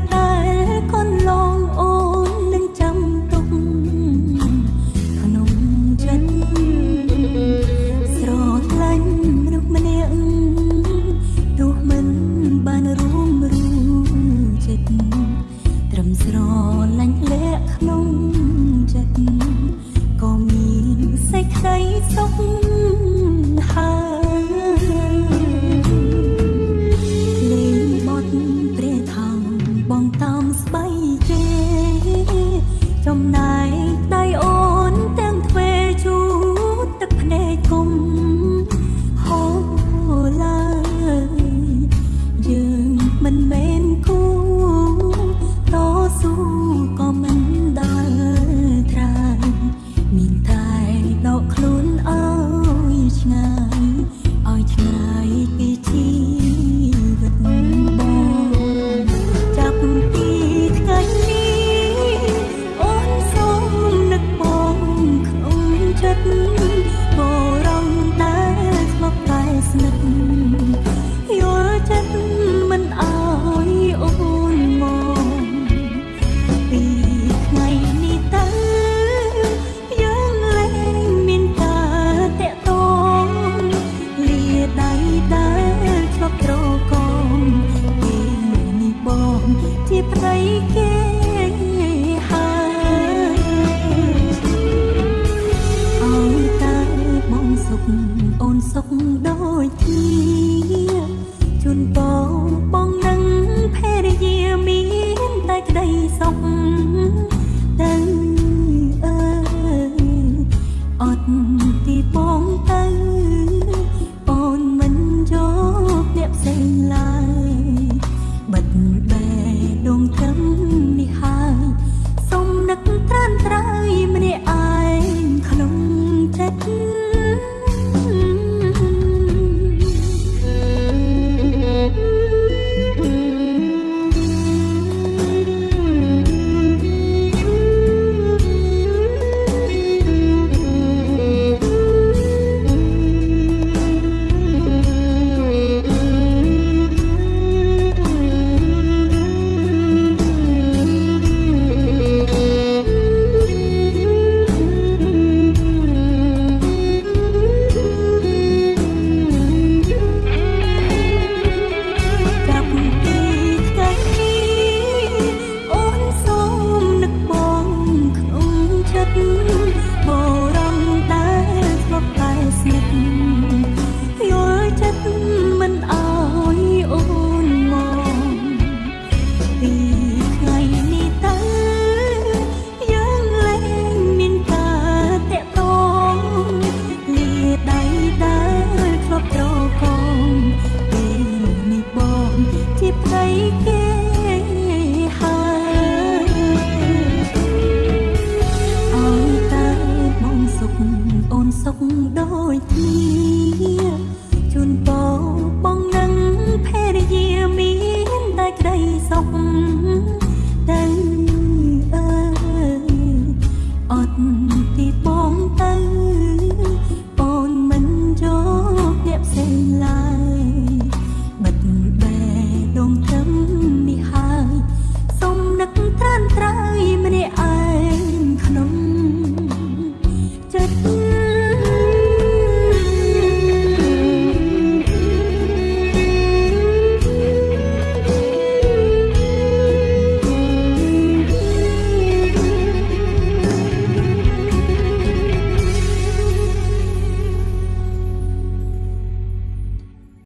ta mình mê សុខដូចគ្នា